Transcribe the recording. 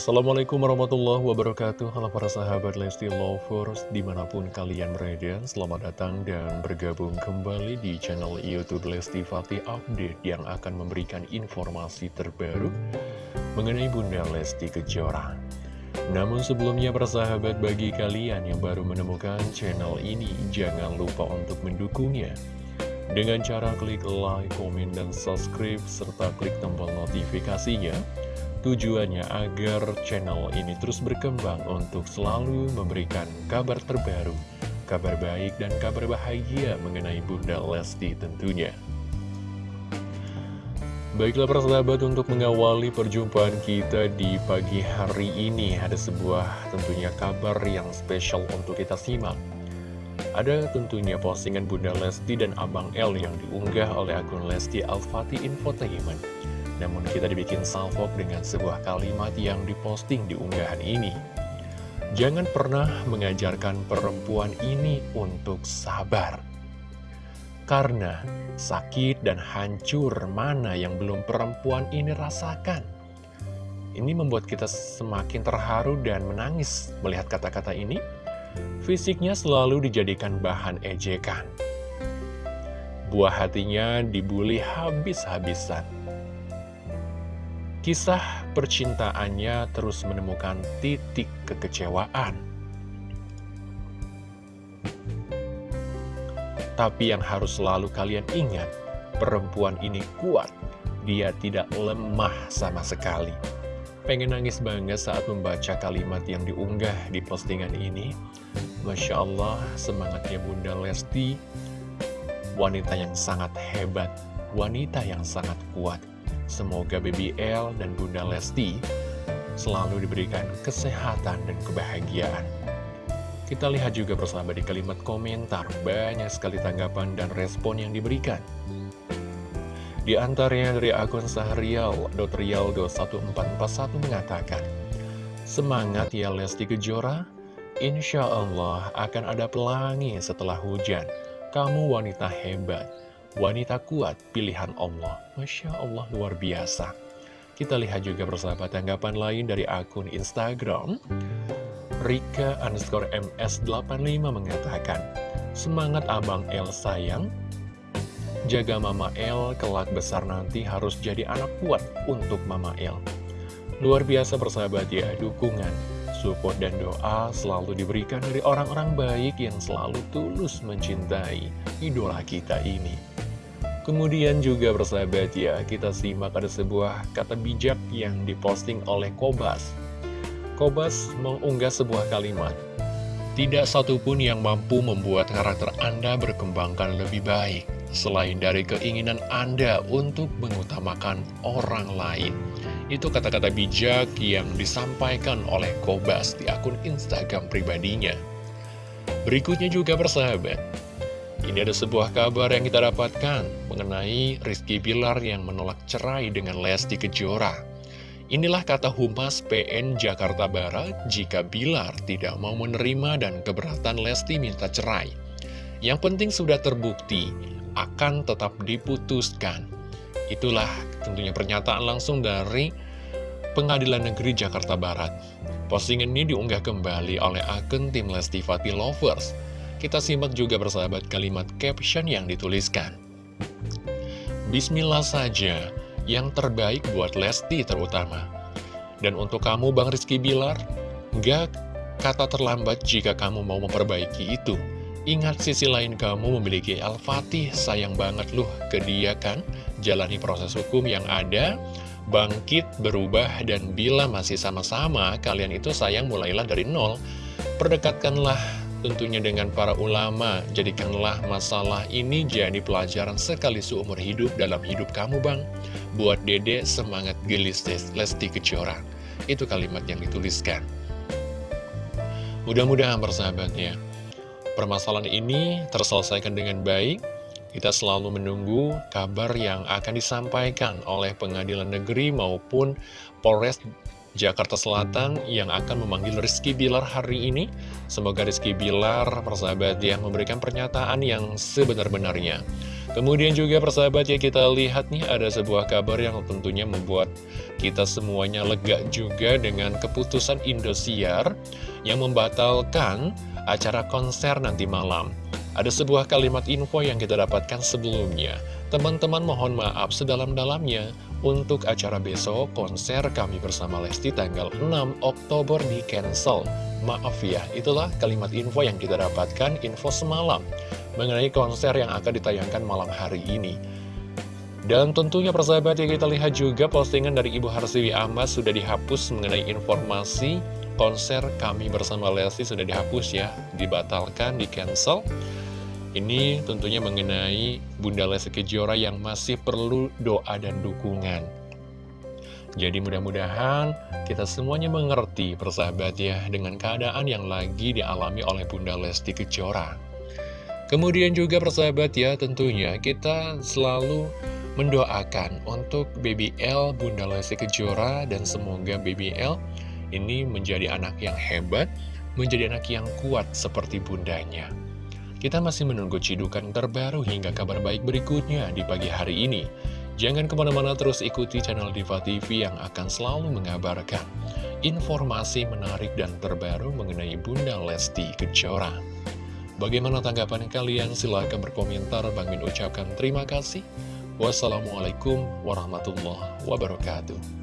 Assalamualaikum warahmatullahi wabarakatuh. Halo para sahabat Lesti Lovers Di mana pun kalian berada Selamat datang dan bergabung kembali di channel Youtube Lesti Fatih Update Yang akan memberikan informasi terbaru Mengenai Bunda Lesti Kejora. Namun sebelumnya para sahabat bagi kalian yang baru menemukan channel ini Jangan lupa untuk mendukungnya. Dengan cara klik like, komen, dan subscribe, serta klik tombol notifikasinya Tujuannya agar channel ini terus berkembang untuk selalu memberikan kabar terbaru, kabar baik dan kabar bahagia mengenai Bunda Lesti tentunya. Baiklah persahabat untuk mengawali perjumpaan kita di pagi hari ini ada sebuah tentunya kabar yang spesial untuk kita simak. Ada tentunya postingan Bunda Lesti dan Abang L yang diunggah oleh akun Lesti Al-Fatih Infotainment. Namun kita dibikin salvok dengan sebuah kalimat yang diposting di unggahan ini. Jangan pernah mengajarkan perempuan ini untuk sabar. Karena sakit dan hancur mana yang belum perempuan ini rasakan. Ini membuat kita semakin terharu dan menangis melihat kata-kata ini. Fisiknya selalu dijadikan bahan ejekan. Buah hatinya dibully habis-habisan Kisah percintaannya terus menemukan titik kekecewaan. Tapi yang harus selalu kalian ingat, perempuan ini kuat, dia tidak lemah sama sekali. Pengen nangis banget saat membaca kalimat yang diunggah di postingan ini. Masya Allah, semangatnya Bunda Lesti, wanita yang sangat hebat, wanita yang sangat kuat. Semoga BBL dan Bunda Lesti selalu diberikan kesehatan dan kebahagiaan. Kita lihat juga bersama di kalimat komentar, banyak sekali tanggapan dan respon yang diberikan. Di antaranya dari akun Sahrial, Dotrialdo1441 mengatakan, Semangat ya Lesti Kejora, Insya Allah akan ada pelangi setelah hujan. Kamu wanita hebat. Wanita kuat, pilihan Allah. Masya Allah, luar biasa. Kita lihat juga bersama tanggapan lain dari akun Instagram. Rika underscore MS85 mengatakan, Semangat Abang El sayang, jaga Mama El kelak besar nanti harus jadi anak kuat untuk Mama El. Luar biasa persahabat ya, dukungan, support dan doa selalu diberikan dari orang-orang baik yang selalu tulus mencintai idola kita ini. Kemudian juga bersahabat ya, kita simak ada sebuah kata bijak yang diposting oleh Kobas. Kobas mengunggah sebuah kalimat, Tidak satupun yang mampu membuat karakter Anda berkembangkan lebih baik, selain dari keinginan Anda untuk mengutamakan orang lain. Itu kata-kata bijak yang disampaikan oleh Kobas di akun Instagram pribadinya. Berikutnya juga bersahabat, ini ada sebuah kabar yang kita dapatkan mengenai Rizky Bilar yang menolak cerai dengan Lesti Kejora. Inilah kata Humas PN Jakarta Barat jika Bilar tidak mau menerima dan keberatan Lesti minta cerai. Yang penting sudah terbukti akan tetap diputuskan. Itulah tentunya pernyataan langsung dari Pengadilan Negeri Jakarta Barat. Postingan ini diunggah kembali oleh akun tim Lesti Fatih Lovers. Kita simak juga bersahabat kalimat caption yang dituliskan. Bismillah saja, yang terbaik buat Lesti terutama. Dan untuk kamu Bang Rizky Bilar, gak kata terlambat jika kamu mau memperbaiki itu. Ingat sisi lain kamu memiliki Al-Fatih, sayang banget loh ke dia kan. Jalani proses hukum yang ada, bangkit, berubah, dan bila masih sama-sama, kalian itu sayang mulailah dari nol. Perdekatkanlah tentunya dengan para ulama. Jadikanlah masalah ini jadi pelajaran sekali seumur hidup dalam hidup kamu bang. Buat dede semangat gelis Lesti Kejora. Itu kalimat yang dituliskan. Mudah-mudahan persahabatnya, permasalahan ini terselesaikan dengan baik. Kita selalu menunggu kabar yang akan disampaikan oleh pengadilan negeri maupun Polres Jakarta Selatan yang akan memanggil Rizky Bilar hari ini. Semoga Rizky Bilar, persahabat yang memberikan pernyataan yang sebenar-benarnya. Kemudian juga persahabat ya kita lihat nih ada sebuah kabar yang tentunya membuat kita semuanya lega juga dengan keputusan Indosiar yang membatalkan acara konser nanti malam. Ada sebuah kalimat info yang kita dapatkan sebelumnya. Teman-teman mohon maaf sedalam-dalamnya untuk acara besok konser kami bersama Lesti tanggal 6 Oktober di cancel. Maaf ya, itulah kalimat info yang kita dapatkan info semalam mengenai konser yang akan ditayangkan malam hari ini. Dan tentunya persahabat ya kita lihat juga postingan dari Ibu Harsiwi Ahmad sudah dihapus mengenai informasi konser kami bersama Lesti sudah dihapus ya, dibatalkan, di cancel. Ini tentunya mengenai Bunda Lesti Kejora yang masih perlu doa dan dukungan. Jadi mudah-mudahan kita semuanya mengerti persahabat ya dengan keadaan yang lagi dialami oleh Bunda Lesti Kejora. Kemudian juga persahabat ya tentunya kita selalu mendoakan untuk BBL Bunda Lesti Kejora dan semoga BBL ini menjadi anak yang hebat, menjadi anak yang kuat seperti bundanya. Kita masih menunggu cidukan terbaru hingga kabar baik berikutnya di pagi hari ini. Jangan ke mana-mana terus ikuti channel Diva TV yang akan selalu mengabarkan informasi menarik dan terbaru mengenai Bunda Lesti Kejora. Bagaimana tanggapan kalian? Silahkan berkomentar. Bang Min ucapkan terima kasih. Wassalamualaikum warahmatullahi wabarakatuh.